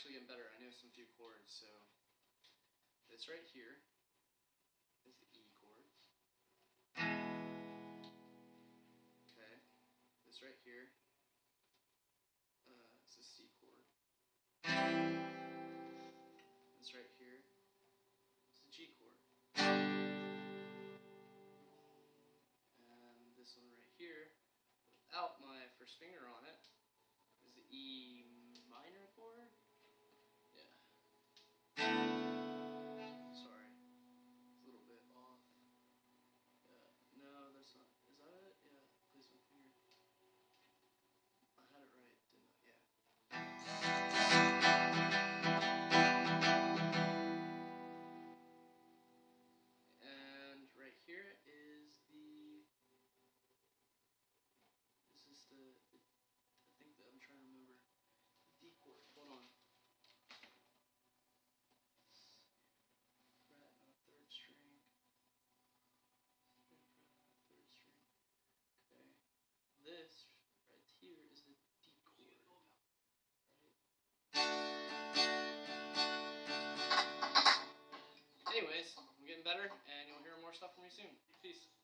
actually getting better. I know some few chords, so this right here is the E chord. Okay, this right here uh, is the C chord. This right here is the G chord. And this one right here, without my first finger on it, is the E Son. more stuff from me soon. Peace.